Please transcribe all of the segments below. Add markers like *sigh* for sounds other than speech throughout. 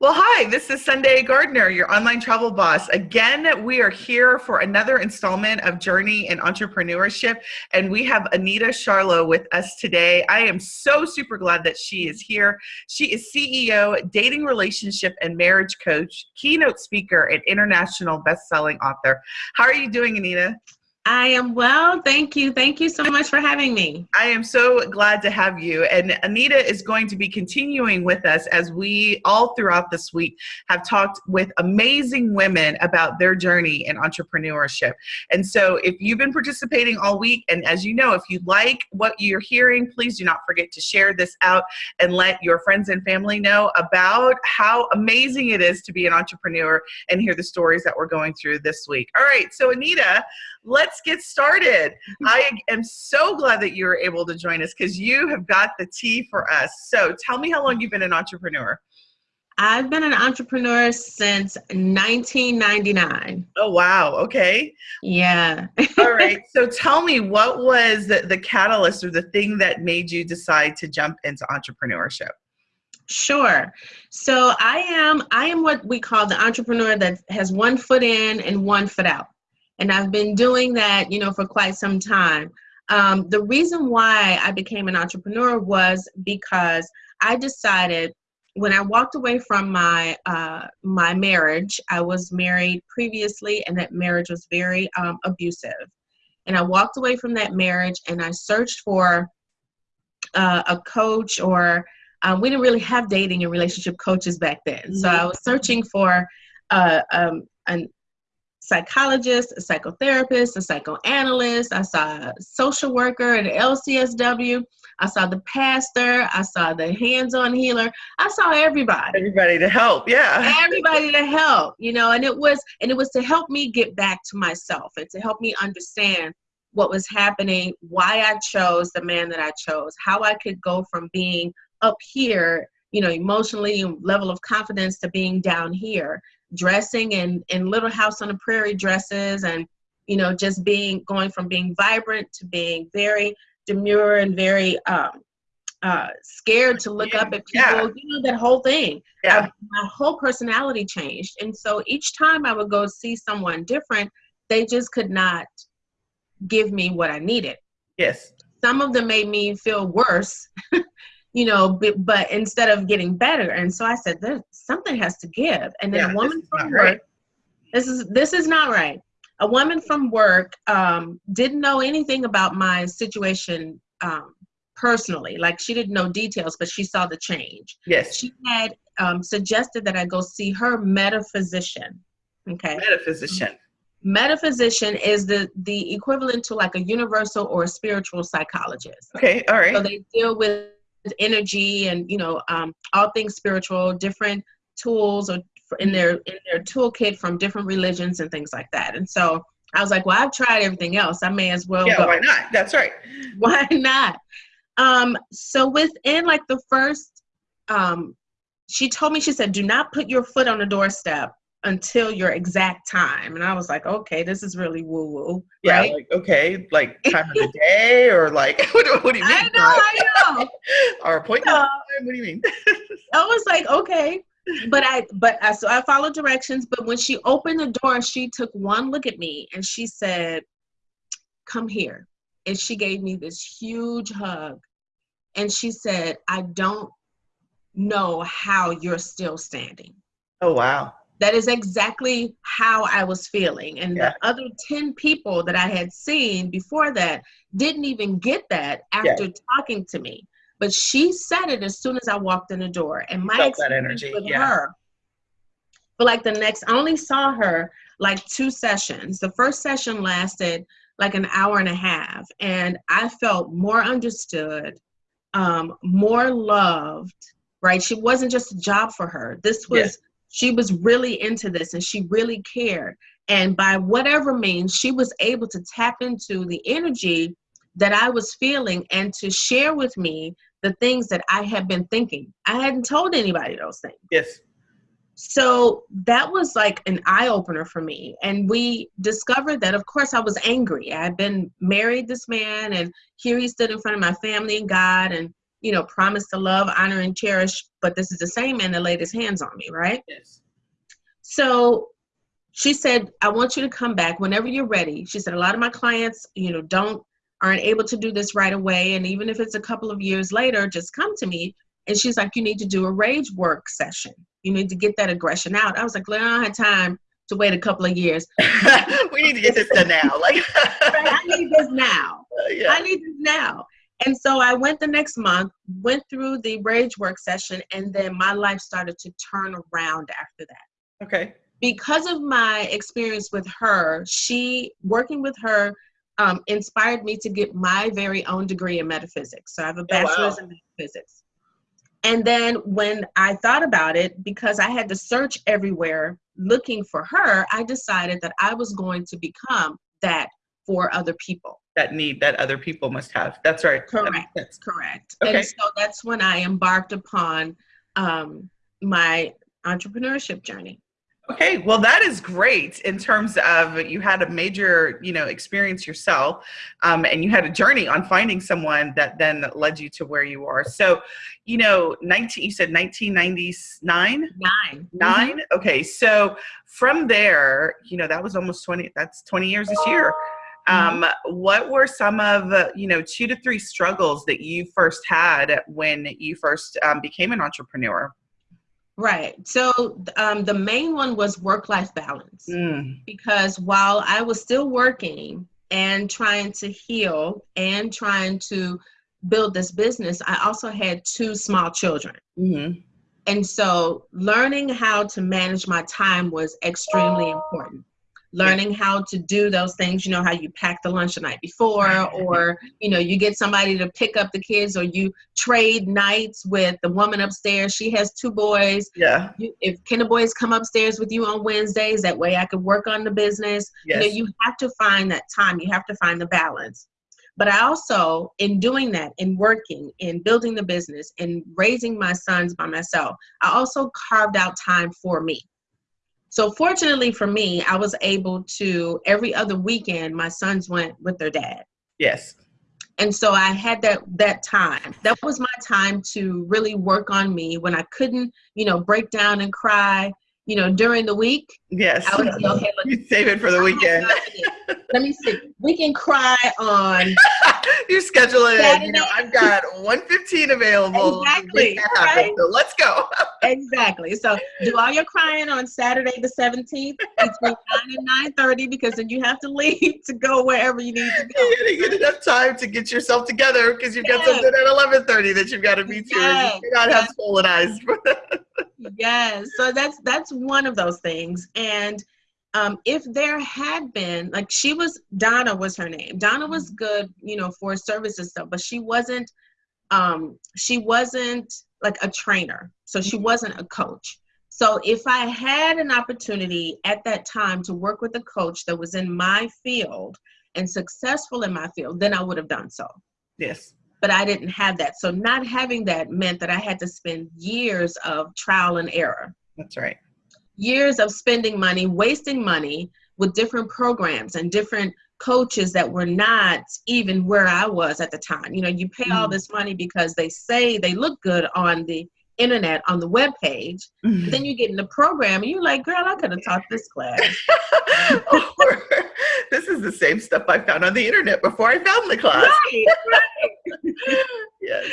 Well, hi, this is Sunday Gardner, your online travel boss. Again, we are here for another installment of Journey in Entrepreneurship, and we have Anita Charlo with us today. I am so super glad that she is here. She is CEO, dating relationship and marriage coach, keynote speaker, and international best-selling author. How are you doing, Anita? I am well. Thank you. Thank you so much for having me. I am so glad to have you. And Anita is going to be continuing with us as we all throughout this week have talked with amazing women about their journey in entrepreneurship. And so if you've been participating all week, and as you know, if you like what you're hearing, please do not forget to share this out and let your friends and family know about how amazing it is to be an entrepreneur and hear the stories that we're going through this week. All right, so Anita, let's get started. I am so glad that you were able to join us because you have got the tea for us. So tell me how long you've been an entrepreneur. I've been an entrepreneur since 1999. Oh, wow. Okay. Yeah. All *laughs* right. So tell me, what was the, the catalyst or the thing that made you decide to jump into entrepreneurship? Sure. So I am I am what we call the entrepreneur that has one foot in and one foot out and I've been doing that, you know, for quite some time. Um, the reason why I became an entrepreneur was because I decided when I walked away from my uh, my marriage, I was married previously, and that marriage was very um, abusive. And I walked away from that marriage, and I searched for uh, a coach, or um, we didn't really have dating and relationship coaches back then. So I was searching for uh, um, an psychologist, a psychotherapist, a psychoanalyst. I saw a social worker, an LCSW. I saw the pastor. I saw the hands-on healer. I saw everybody. Everybody to help, yeah. Everybody to help, you know. And it was, and it was to help me get back to myself and to help me understand what was happening, why I chose the man that I chose, how I could go from being up here, you know, emotionally, and level of confidence to being down here dressing in in little house on the prairie dresses and you know just being going from being vibrant to being very demure and very um, uh, scared to look up at people yeah. you know that whole thing yeah. I, my whole personality changed and so each time i would go see someone different they just could not give me what i needed yes some of them made me feel worse *laughs* you know, but, but, instead of getting better. And so I said, There's, something has to give. And then yeah, a woman from work, right. this is this is not right. A woman from work um, didn't know anything about my situation um, personally. Like she didn't know details, but she saw the change. Yes. She had um, suggested that I go see her metaphysician. Okay. Metaphysician. Metaphysician is the the equivalent to like a universal or a spiritual psychologist. Okay, all right. So they deal with energy and you know um, all things spiritual different tools or in their in their toolkit from different religions and things like that. And so i was like well i've tried everything else. I may as well yeah go. why not? That's right. *laughs* Why not? Um so within like the first um she told me she said do not put your foot on the doorstep until your exact time. And I was like, okay, this is really woo woo. Yeah, right? like, okay, like *laughs* time of the day or like, *laughs* what, what, do you mean? I know, I *laughs* know. Our appointment time? What do you mean? I was like, okay. But I, but I, so I followed directions. But when she opened the door, she took one look at me and she said, come here. And she gave me this huge hug. And she said, I don't know how you're still standing. Oh, wow that is exactly how I was feeling. And yeah. the other 10 people that I had seen before that didn't even get that after yeah. talking to me. But she said it as soon as I walked in the door. And my Felt energy with yeah. her, for like the next, I only saw her like two sessions. The first session lasted like an hour and a half. And I felt more understood, um, more loved, right? She wasn't just a job for her. This was she was really into this and she really cared. And by whatever means, she was able to tap into the energy that I was feeling and to share with me the things that I had been thinking. I hadn't told anybody those things. Yes. So that was like an eye opener for me. And we discovered that, of course, I was angry. I had been married this man, and here he stood in front of my family and God, and you know, promise to love, honor, and cherish, but this is the same man that laid his hands on me, right? Yes. So she said, I want you to come back whenever you're ready. She said, a lot of my clients, you know, don't aren't able to do this right away. And even if it's a couple of years later, just come to me. And she's like, you need to do a rage work session. You need to get that aggression out. I was like, well, I don't have time to wait a couple of years. *laughs* we need to get this done now. Like *laughs* I need this now. Uh, *laughs* yeah. I need this now. And so I went the next month, went through the rage work session, and then my life started to turn around after that. Okay. Because of my experience with her, she working with her um, inspired me to get my very own degree in metaphysics. So I have a bachelor's wow. in metaphysics. And then when I thought about it, because I had to search everywhere looking for her, I decided that I was going to become that for other people. That need that other people must have. That's right. Correct. sense. Correct. Okay. And so that's when I embarked upon um, my entrepreneurship journey. Okay, well, that is great in terms of you had a major, you know, experience yourself, um, and you had a journey on finding someone that then led you to where you are. So, you know, nineteen, you said nineteen ninety nine. 9 Nine. Okay, so from there, you know, that was almost twenty. That's twenty years this year. Um, what were some of uh, you know two to three struggles that you first had when you first um, became an entrepreneur? Right. So um, the main one was work life balance. Mm, because while I was still working and trying to heal and trying to build this business, I also had two small children. hmm And so learning how to manage my time was extremely important. Learning how to do those things, you know, how you pack the lunch the night before, or, you know, you get somebody to pick up the kids, or you trade nights with the woman upstairs. She has two boys. Yeah. You, if Kinder Boys come upstairs with you on Wednesdays, that way I could work on the business. Yes. You know, you have to find that time. You have to find the balance. But I also, in doing that, in working, in building the business, in raising my sons by myself, I also carved out time for me. So fortunately for me, I was able to every other weekend, my sons went with their dad. Yes. And so I had that that time. That was my time to really work on me when I couldn't, you know, break down and cry, you know, during the week. Yes. I would say, okay, *laughs* look, you save it for the weekend. let me see. We can cry on *laughs* *laughs* you schedule it. You know, I've got 115 available. Exactly, Make that happen. right? So let's go. *laughs* exactly. So do all your crying on Saturday the 17th between *laughs* 9 and 9:30 because then you have to leave to go wherever you need to go. you get enough time to get yourself together because you've got something at 11:30 that you've got to be to. Yes. You cannot have swollen eyes. yes so that's that's one of those things and um, if there had been like she was donna was her name donna was good you know for services stuff but she wasn't um, she wasn't like a trainer so she Mhm. wasn't a coach so if i had an opportunity at that time to work with a coach that was in my field and successful in my field then i would have done so yes. but I didn't have that. So not having that meant that I had to spend years of trial and error, That's right. Years of spending money, wasting money with different programs and different coaches that were not even where I was at the time. You know, you pay all Mhm. this money because they say they look good on the internet on the web page. But then you get in the program and you're like, girl, I could have taught this class. *laughs* Or, this is the same stuff I found on the internet before I found the class. right, right. *laughs* Yes.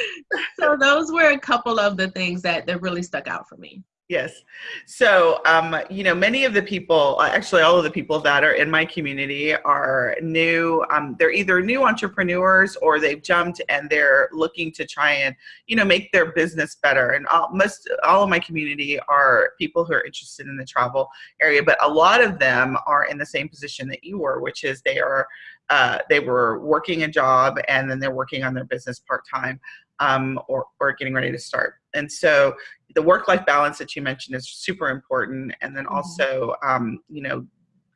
So those were a couple of the things that, that really stuck out for me. Yes. So, um, you know, many of the people, actually, all of the people that are in my community are new. Um, they're either new entrepreneurs or they've jumped and they're looking to try and, you know, make their business better. And all, most, all of my community are people who are interested in the travel area, but a lot of them are in the same position that you were, which is they are, uh, they were working a job and then they're working on their business part time. Um, or, or getting ready to start. And so the work-life balance that you mentioned is super important. And then Mhm. also um, you know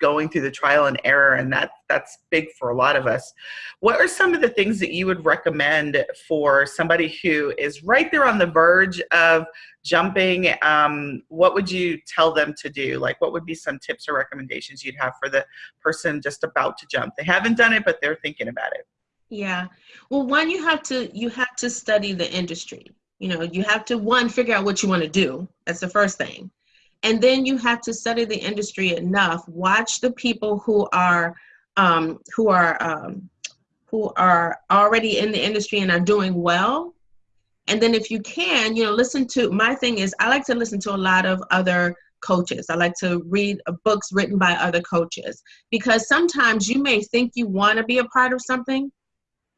going through the trial and error and that that's big for a lot of us. What are some of the things that you would recommend for somebody who is right there on the verge of jumping? Um, what would you tell them to do? Like what would be some tips or recommendations you'd have for the person just about to jump? They haven't done it but they're thinking about it Yeah. Well, one you have to you have to study the industry. You know, you have to one figure out what you want to do. That's the first thing. And then you have to study the industry enough. Watch the people who are um, who are um, who are already in the industry and are doing well. And then if you can, you know, listen to my thing is I like to listen to a lot of other coaches. I like to read uh, books written by other coaches because sometimes you may think you want to be a part of something,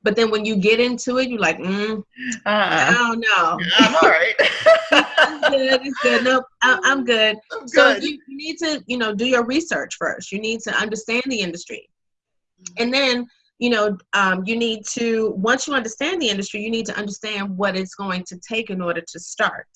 but then when you get into it, you're like, mm, uh, I don't know. *laughs* I'm all right. *laughs* it's good. It's good. Nope, I, I'm good. I'm So good. you, you need to, you know, do your research first. You need to understand the industry, and then, you know, um, you need to. Once you understand the industry, you need to understand what it's going to take in order to start.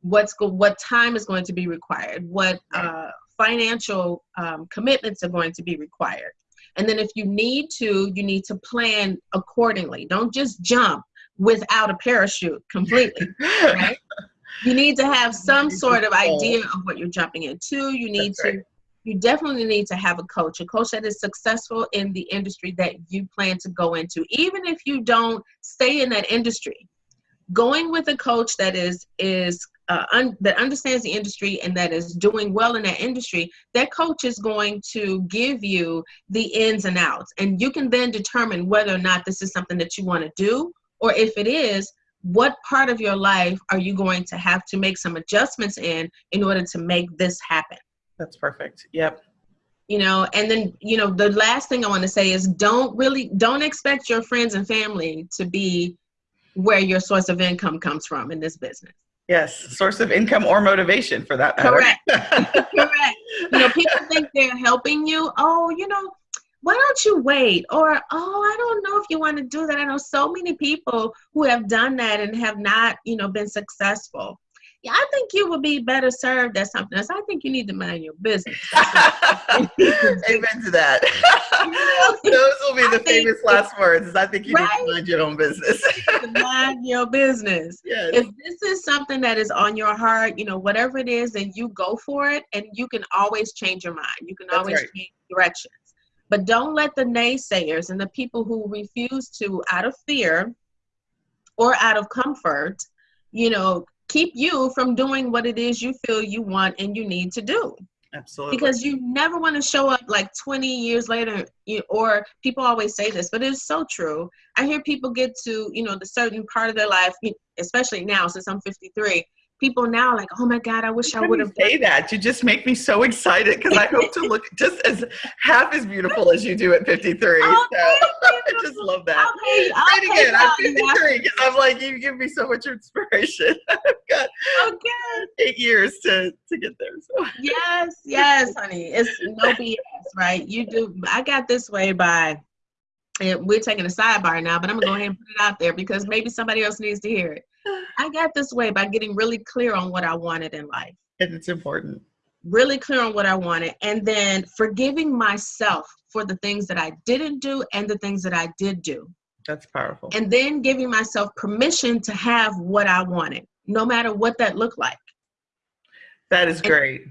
What's go, what time is going to be required? What uh, financial um, commitments are going to be required? And then if you need to, you need to plan accordingly. Don't just jump without a parachute completely. *laughs* right? You need to have some sort of idea of what you're jumping into. You need That's to, you definitely need to have a coach, a coach that is successful in the industry that you plan to go into. Even if you don't stay in that industry, going with a coach that is is uh, un, that understands the industry and that is doing well in that industry, that coach is going to give you the ins and outs, and you can then determine whether or not this is something that you want to do, or if it is, what part of your life are you going to have to make some adjustments in in order to make this happen That's perfect. Yep. you know and then you know the last thing i want to say is don't really don't expect your friends and family to be where your source of income comes from in this business Yes. Source of income or motivation for that matter. Correct. *laughs* correct you know people think they're helping you oh you know why don't you wait or oh i don't know if you want to do that i know so many people who have done that and have not you know been successful yeah i think you would be better served at something else i think you need to mind your business *laughs* Amen to that. *laughs* Those will be I the think- famous last words. Is I think you need to mind your own business. mind your business yes. if this is something that is on your heart you know whatever it is then you go for it and you can always change your mind you can That's always right. change directions but don't let the naysayers and the people who refuse to out of fear or out of comfort you know keep you from doing what it is you feel you want and you need to do Absolutely. because you never want to show up like 20 years later you, or people always say this but it's so true i hear people get to you know the certain part of their life especially now since i'm 53 people now like oh my god i wish i would have say that you just make me so excited because I hope to *laughs* look just as half as beautiful as you do at 53. Oh, so *laughs* I just love that. Okay, Say it again. I'm 53 because I'm like you give me so much inspiration. *laughs* I've got Okay. eight years to to get there. So yes yes honey it's no bs right you do i got this way by and we're taking a sidebar now but i'm gonna go ahead and put it out there because maybe somebody else needs to hear it i got this way by getting really clear on what i wanted in life and it's important. really clear on what I wanted, and then forgiving myself for the things that I didn't do and the things that I did do. That's powerful. And then giving myself permission to have what I wanted, no matter what that looked like. that is great.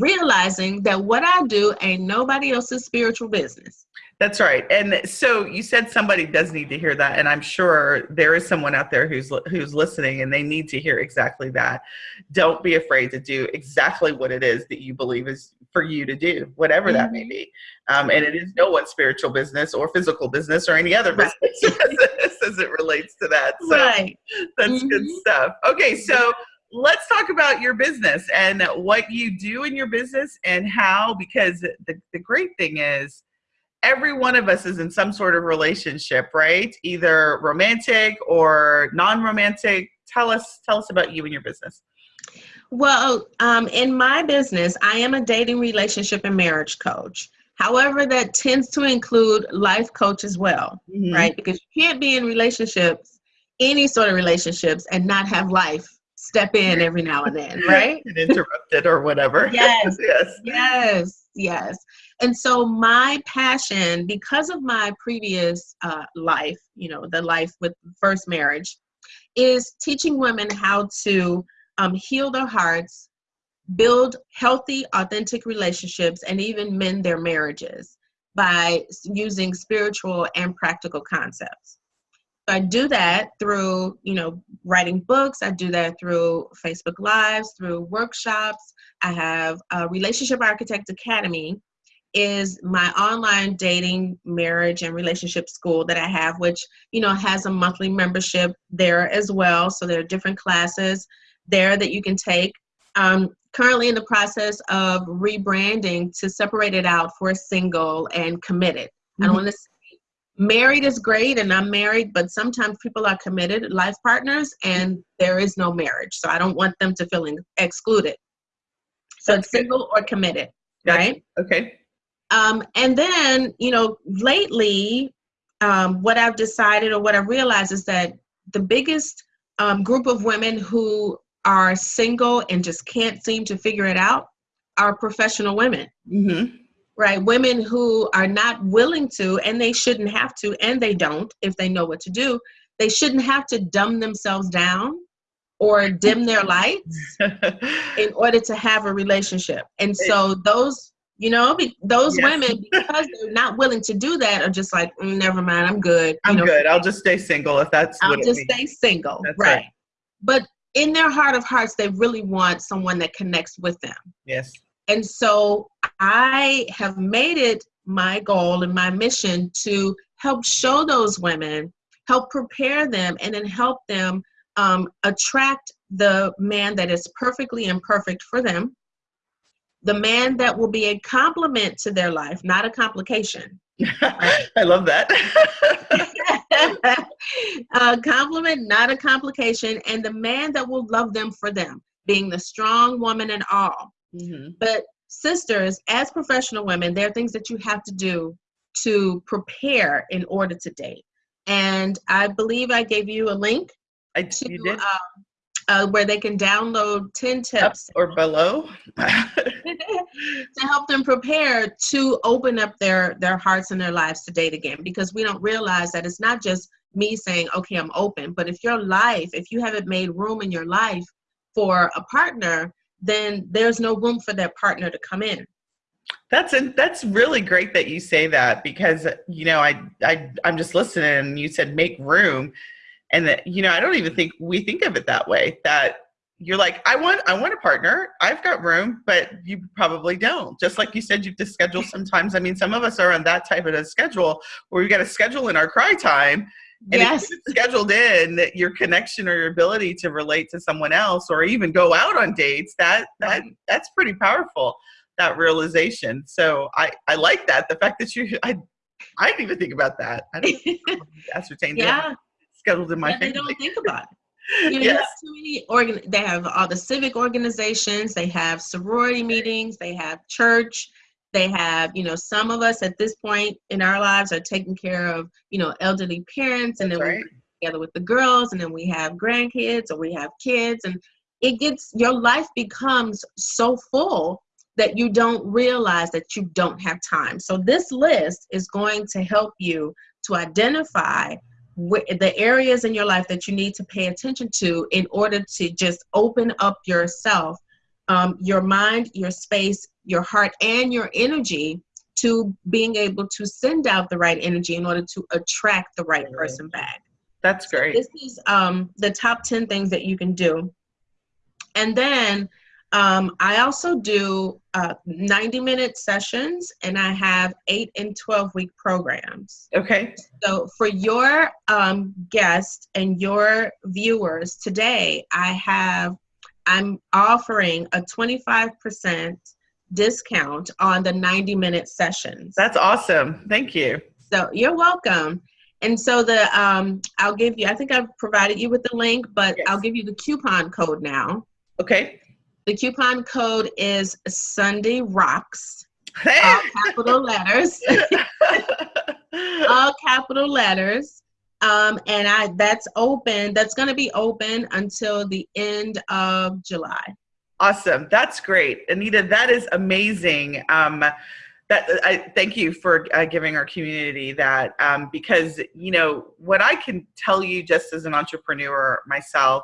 Realizing that what I do ain't nobody else's spiritual business. That's right. And so you said somebody does need to hear that, and I'm sure there is someone out there who's who's listening, and they need to hear exactly that. Don't be afraid to do exactly what it is that you believe is for you to do, whatever that may be. Um, and it is no one's spiritual business or physical business or any other Right. business *laughs* as, it relates to that. So right. that's good Mhm. stuff. Okay, so let's talk about your business and what you do in your business and how, because the, the great thing is every one of us is in some sort of relationship, right? Either romantic or non-romantic. Tell us, tell us about you and your business. Well, um, in my business, I am a dating, relationship, and marriage coach. However, that tends to include life coach as well. Mhm. right? Because you can't be in relationships, any sort of relationships, and not have life step in every now and then, *laughs* right? And interrupted or whatever. *laughs* *laughs* Yes. yes. yes, yes. And so, my passion, because of my previous uh, life, you know, the life with first marriage, is teaching women how to um, heal their hearts, build healthy, authentic relationships, and even mend their marriages. by using spiritual and practical concepts. I do that through, you know, writing books. I do that through Facebook Lives, through workshops. I have a Relationship Architect Academy is my online dating, marriage, and relationship school that I have, which, you know, has a monthly membership there as well. So there are different classes there that you can take. Um, currently in the process of rebranding to separate it out for single and committed. Mm-hmm. I don't mm-hmm. want to say married is great and I'm married, but sometimes people are committed life partners and there is no marriage. So I don't want them to feel excluded. So That's it's single good. or committed, gotcha. right? Okay. Um, and then, you know, lately, um, what I've decided or what I realized is that the biggest um, group of women who are single and just can't seem to figure it out are professional women. Mm-hmm. Right? Women who are not willing to, and they shouldn't have to, and they don't if they know what to do. They shouldn't have to dumb themselves down or dim their lights *laughs* in order to have a relationship. And so those, you know, be, those yes. women, because they're not willing to do that, are just like, mm, never mind, I'm good. I'm know, good. I'll just stay single if that's. I'll just stay single. That's right. right. But in their heart of hearts, they really want someone that connects with them. Yes. And so I have made it my goal and my mission to help show those women, help prepare them, and then help them um, attract the man that is perfectly imperfect for them, the man that will be a complement to their life, not a complication. *laughs* I love that. *laughs* a compliment, not a complication, and the man that will love them for them, being the strong woman and all. Mm-hmm. But sisters, as professional women, there are things that you have to do to prepare in order to date. And I believe I gave you a link I, to, you did? Um, uh, where they can download 10 tips Up or below? *laughs* to help them prepare to open up their their hearts and their lives to date again. Because we don't realize that it's not just me saying okay i'm open. But if your life if you haven't made room in your life for a partner then there's no room for that partner to come in. That's a, that's really great that you say that because you know I I I'm just listening and you said make room and that you know i don't even mm-hmm. think we think of it that way that you're like i want i want a partner. I've got room but you probably don't. Just like you said you have to schedule *laughs* sometimes. I mean some of us are on that type of a schedule where we got to schedule in our cry time. And yes. if scheduled in that your connection or your ability to relate to someone else or even go out on dates that that mm-hmm. that's pretty powerful that realization. So i i like that. The fact that you i i didn't even think about that. I didn't *laughs* ascertain yeah. that scheduled in my They don't think about it. *laughs* You know, yes. too many organ- they have all the civic organizations, they have sorority meetings, they have church, they have, you know, some of us at this point in our lives are taking care of, you know, elderly parents and That's then right. we together with the girls and then we have grandkids or we have kids and it gets your life becomes so full that you don't realize that you don't have time. So this list is going to help you to identify the areas in your life that you need to pay attention to in order to just open up yourself, um, your mind, your space, your heart, and your energy to being able to send out the right energy in order to attract the right person back. That's great. So this is um, the top 10 things that you can do. And then um, I also do uh, 90 minute sessions and I have eight and 12 week programs. Okay. So for your um, guests and your viewers today, I have, I'm offering a 25% discount on the 90 minute sessions. That's awesome. Thank you. So you're welcome. And so the um, I'll give you, I think I've provided you with the link, but yes. I'll give you the coupon code now. Okay. The coupon code is Sunday Rocks. All capital letters. *laughs* all capital letters. Um, and I that's open. That's going to be open until the end of July. Awesome. That's great, Anita. That is amazing. Um, that I thank you for uh, giving our community that um, because you know what I can tell you just as an entrepreneur myself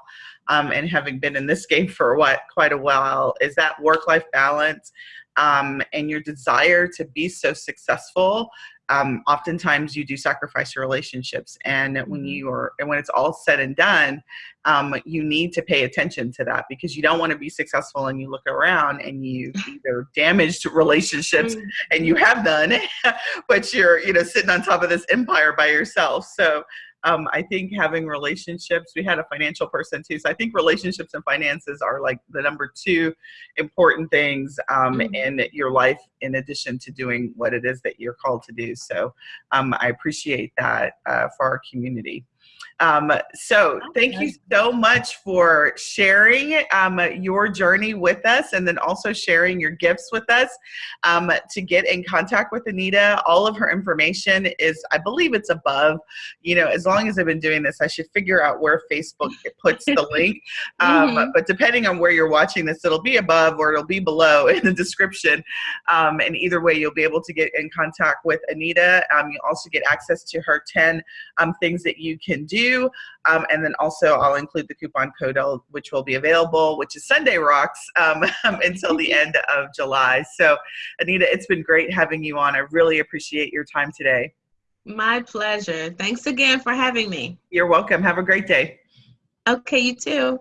um, and having been in this game for what quite a while is that work-life balance um, and your desire to be so successful um, oftentimes you do sacrifice your relationships and when Mm-hmm. you are and when it's all said and done um, you need to pay attention to that because you don't want to be successful and you look around and you *laughs* either damaged relationships Mm. and you have done *laughs* but you're you know sitting on top of this empire by yourself so um, i think having relationships we had a financial person too so i think relationships and finances are like the number two important things um, Mhm. in your life in addition to doing what it is that you're called to do so um, i appreciate that uh, for our community um, so thank you so much for sharing um, your journey with us and then also sharing your gifts with us. Um, to get in contact with Anita, all of her information is, I believe it's above, you know, as long as I've been doing this, I should figure out where Facebook puts the *laughs* link. Um, Mhm. But depending on where you're watching this, it'll be above or it'll be below in the description. Um, and either way, you'll be able to get in contact with Anita. Um, you also get access to her 10 um, things that you can do. Um, and then also I'll include the coupon code which will be available, which is Sunday Rocks *laughs* um, until the end of July. So Anita, it's been great having you on. I really appreciate your time today. My pleasure. Thanks again for having me. You're welcome. Have a great day. Okay, you too.